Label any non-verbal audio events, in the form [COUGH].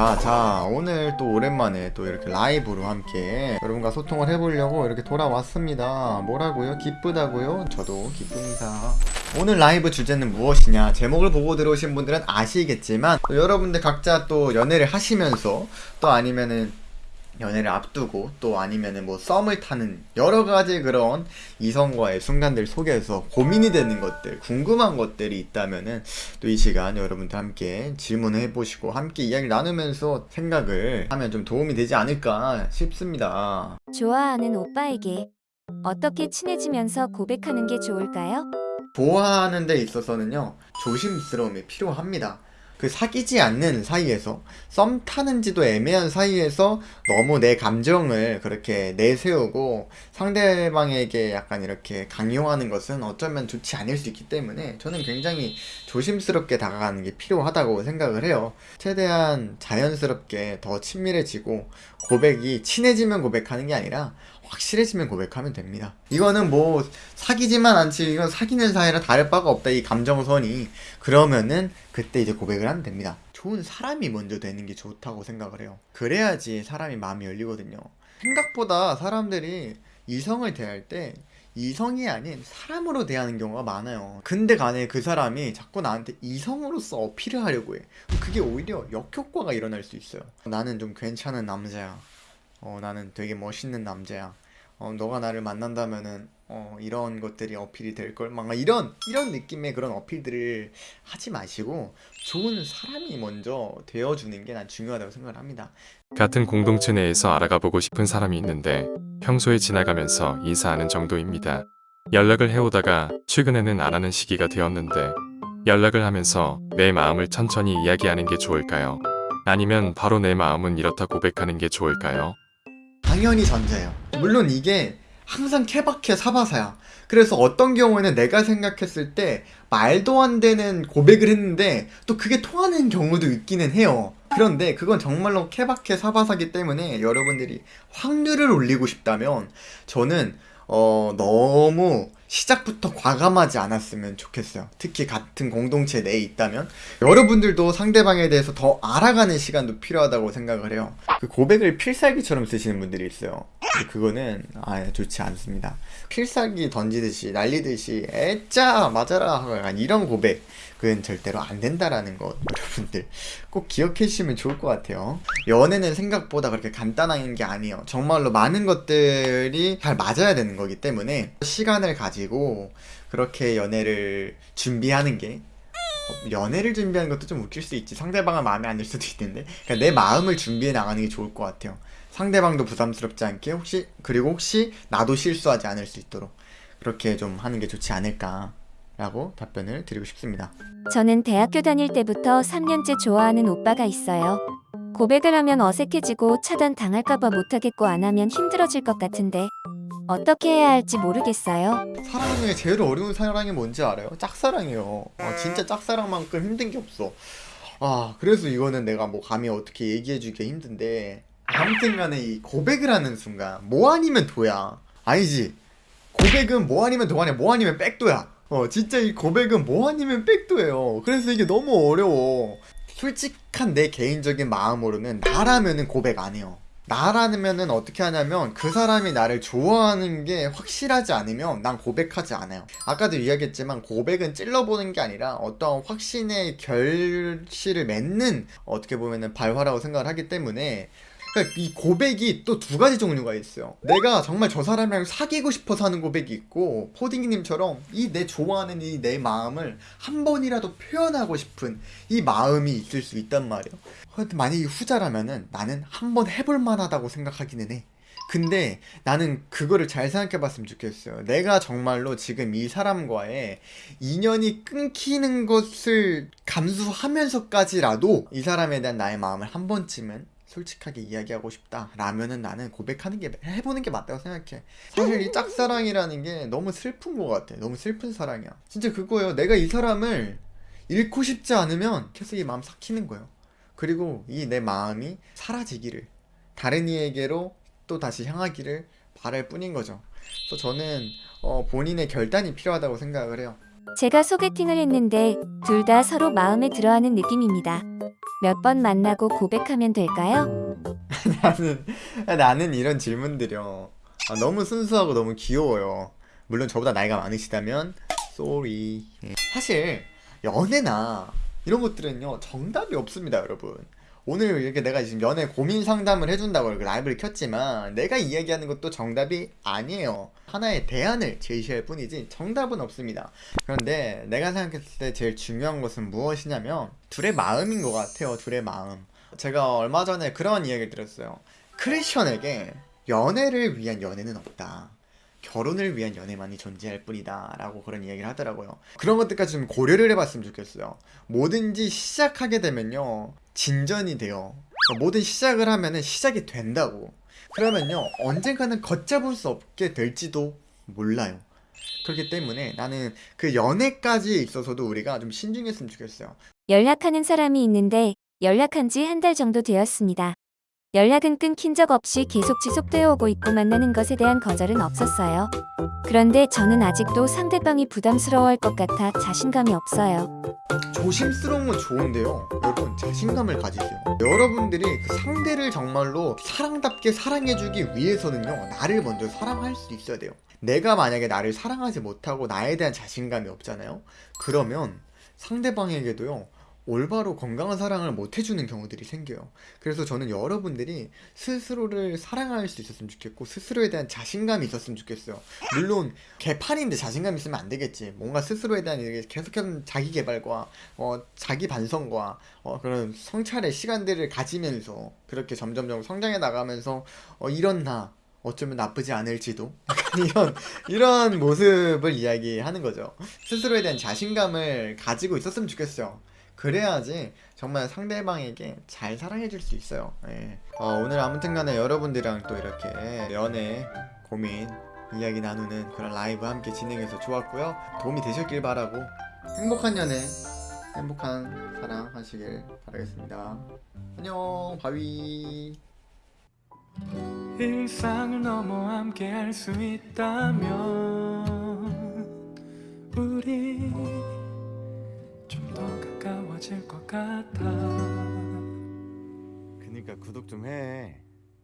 자, 자, 오늘 또 오랜만에 또 이렇게 라이브로 함께 여러분과 소통을 해보려고 이렇게 돌아왔습니다. 뭐라고요? 기쁘다고요? 저도 기쁩니다. 오늘 라이브 주제는 무엇이냐? 제목을 보고 들어오신 분들은 아시겠지만, 또 여러분들 각자 또 연애를 하시면서, 또 아니면은 연애를 앞두고 또 아니면은 뭐 썸을 타는 여러 가지 그런 이성과의 순간들 속에서 고민이 되는 것들, 궁금한 것들이 있다면은 또 이 시간 여러분들 함께 질문을 해보시고 함께 이야기를 나누면서 생각을 하면 좀 도움이 되지 않을까 싶습니다. 좋아하는 오빠에게 어떻게 친해지면서 고백하는 게 좋을까요? 좋아하는 데 있어서는요 조심스러움이 필요합니다 그 사귀지 않는 사이에서 썸 타는지도 애매한 사이에서 너무 내 감정을 그렇게 내세우고 상대방에게 약간 이렇게 강요하는 것은 어쩌면 좋지 않을 수 있기 때문에 저는 굉장히 조심스럽게 다가가는 게 필요하다고 생각을 해요. 최대한 자연스럽게 더 친밀해지고 고백이 친해지면 고백하는 게 아니라 확실해지면 고백하면 됩니다. 이거는 뭐 사귀지만 않지 이건 사귀는 사이라 다를 바가 없다 이 감정선이 그러면은 그때 이제 고백을 하면 됩니다. 좋은 사람이 먼저 되는 게 좋다고 생각을 해요. 그래야지 사람이 마음이 열리거든요. 생각보다 사람들이 이성을 대할 때 이성이 아닌 사람으로 대하는 경우가 많아요. 근데 간에 그 사람이 자꾸 나한테 이성으로서 어필을 하려고 해. 그게 오히려 역효과가 일어날 수 있어요. 나는 좀 괜찮은 남자야. 어, 나는 되게 멋있는 남자야. 어, 너가 나를 만난다면은 어, 이런 것들이 어필이 될 걸. 막 이런 이런 느낌의 그런 어필들을 하지 마시고 좋은 사람이 먼저 되어주는 게 난 중요하다고 생각을 합니다. 같은 공동체 내에서 알아가 보고 싶은 사람이 있는데 평소에 지나가면서 인사하는 정도입니다. 연락을 해오다가 최근에는 안 하는 시기가 되었는데 연락을 하면서 내 마음을 천천히 이야기하는 게 좋을까요? 아니면 바로 내 마음은 이렇다 고백하는 게 좋을까요? 당연히 전자예요. 물론 이게 항상 케바케 사바사야. 그래서 어떤 경우에는 내가 생각했을 때 말도 안 되는 고백을 했는데 또 그게 통하는 경우도 있기는 해요. 그런데 그건 정말로 케바케 사바사기 때문에 여러분들이 확률을 올리고 싶다면 저는 어, 너무 시작부터 과감하지 않았으면 좋겠어요. 특히 같은 공동체 내에 있다면 여러분들도 상대방에 대해서 더 알아가는 시간도 필요하다고 생각을 해요. 그 고백을 필살기처럼 쓰시는 분들이 있어요. 그거는 아 좋지 않습니다. 필살기 던지듯이 날리듯이 애짜 맞아라 이런 고백 그건 절대로 안 된다라는 것 여러분들 꼭 기억해 주시면 좋을 것 같아요. 연애는 생각보다 그렇게 간단한 게 아니에요. 정말로 많은 것들이 잘 맞아야 되는 거기 때문에 시간을 가지 고 그렇게 연애를 준비하는 게 어, 연애를 준비하는 것도 좀 웃길 수 있지. 상대방은 마음에 안 들 수도 있는데. 그러니까 내 마음을 준비해 나가는 게 좋을 것 같아요. 상대방도 부담스럽지 않게 혹시 그리고 혹시 나도 실수하지 않을 수 있도록 그렇게 좀 하는 게 좋지 않을까 라고 답변을 드리고 싶습니다. 저는 대학교 다닐 때부터 3년째 좋아하는 오빠가 있어요. 고백을 하면 어색해지고 차단 당할까봐 못하겠고 안 하면 힘들어질 것 같은데 어떻게 해야 할지 모르겠어요. 사랑 중에 제일 어려운 사랑이 뭔지 알아요? 짝사랑이에요. 어, 진짜 짝사랑만큼 힘든 게 없어. 아 그래서 이거는 내가 뭐 감히 어떻게 얘기해주기 힘든데 아무튼 간에 이 고백을 하는 순간 뭐 아니면 도야? 아니지. 고백은 뭐 아니면 도가 아니라 뭐 아니면 백도야. 어 진짜 이 고백은 뭐 아니면 백도예요. 그래서 이게 너무 어려워. 솔직한 내 개인적인 마음으로는 나라면은 고백 안 해요 나라면은 어떻게 하냐면 그 사람이 나를 좋아하는 게 확실하지 않으면 난 고백하지 않아요. 아까도 이야기했지만 고백은 찔러보는 게 아니라 어떠한 확신의 결실을 맺는 어떻게 보면은 발화라고 생각을 하기 때문에 그러니까 이 고백이 또 두 가지 종류가 있어요. 내가 정말 저 사람이랑 사귀고 싶어서 하는 고백이 있고 포딩님처럼 이 내 좋아하는 이 내 마음을 한 번이라도 표현하고 싶은 이 마음이 있을 수 있단 말이에요. 근데 만약에 후자라면은 나는 한 번 해볼 만하다고 생각하기는 해. 근데 나는 그거를 잘 생각해 봤으면 좋겠어요. 내가 정말로 지금 이 사람과의 인연이 끊기는 것을 감수하면서까지라도 이 사람에 대한 나의 마음을 한 번쯤은 솔직하게 이야기하고 싶다 라면은 나는 고백하는 게 해보는 게 맞다고 생각해. 사실 이 짝사랑이라는 게 너무 슬픈 것 같아. 너무 슬픈 사랑이야. 진짜 그거예요. 내가 이 사람을 잃고 싶지 않으면 계속 이 마음 삭히는 거예요. 그리고 이 내 마음이 사라지기를 다른 이에게로 또 다시 향하기를 바랄 뿐인 거죠. 그래서 저는 어, 본인의 결단이 필요하다고 생각을 해요. 제가 소개팅을 했는데 둘 다 서로 마음에 들어하는 느낌입니다. 몇 번 만나고 고백하면 될까요? [LAUGHS] 나는 나는 이런 질문들이요 아, 너무 순수하고 너무 귀여워요. 물론 저보다 나이가 많으시다면 sorry. 예. 사실 연애나 이런 것들은요 정답이 없습니다, 여러분. 오늘 이렇게 내가 지금 연애 고민 상담을 해준다고 라이브를 켰지만 내가 이야기하는 것도 정답이 아니에요. 하나의 대안을 제시할 뿐이지 정답은 없습니다. 그런데 내가 생각했을 때 제일 중요한 것은 무엇이냐면 둘의 마음인 것 같아요. 둘의 마음. 제가 얼마 전에 그런 이야기를 들었어요. 크리스천에게 연애를 위한 연애는 없다. 결혼을 위한 연애만이 존재할 뿐이다. 라고 그런 이야기를 하더라고요. 그런 것들까지 좀 고려를 해봤으면 좋겠어요. 뭐든지 시작하게 되면요. 진전이 돼요. 그러니까 뭐든 시작을 하면은 시작이 된다고. 그러면요. 언젠가는 걷잡을 수 없게 될지도 몰라요. 그렇기 때문에 나는 그 연애까지 있어서도 우리가 좀 신중했으면 좋겠어요. 연락하는 사람이 있는데 연락한 지 한 달 정도 되었습니다. 연락은 끊긴 적 없이 계속 지속되어 오고 있고 만나는 것에 대한 거절은 없었어요. 그런데 저는 아직도 상대방이 부담스러워할 것 같아 자신감이 없어요. 조심스러운 건 좋은데요. 여러분 자신감을 가지세요. 여러분들이 그 상대를 정말로 사랑답게 사랑해주기 위해서는요. 나를 먼저 사랑할 수 있어야 돼요. 내가 만약에 나를 사랑하지 못하고 나에 대한 자신감이 없잖아요. 그러면 상대방에게도요. 올바로 건강한 사랑을 못 해주는 경우들이 생겨요. 그래서 저는 여러분들이 스스로를 사랑할 수 있었으면 좋겠고 스스로에 대한 자신감이 있었으면 좋겠어요. 물론 개판인데 자신감 있으면 안 되겠지. 뭔가 스스로에 대한 계속해서 자기 개발과 어, 자기 반성과 어, 그런 성찰의 시간들을 가지면서 그렇게 점점점 성장해 나가면서 어, 이런 나 어쩌면 나쁘지 않을지도 [LAUGHS] 이런 이런 모습을 이야기하는 거죠. 스스로에 대한 자신감을 가지고 있었으면 좋겠어요. 그래야지 정말 상대방에게 잘 사랑해줄 수 있어요. 예. 어, 오늘 아무튼간에 여러분들이랑 또 이렇게 연애 고민 이야기 나누는 그런 라이브 함께 진행해서 좋았고요. 도움이 되셨길 바라고 행복한 연애, 행복한 사랑 하시길 바라겠습니다. 안녕, 바위. 일상을 넘어 함께 할 수 있다면 우리 그니까 구독 좀 해.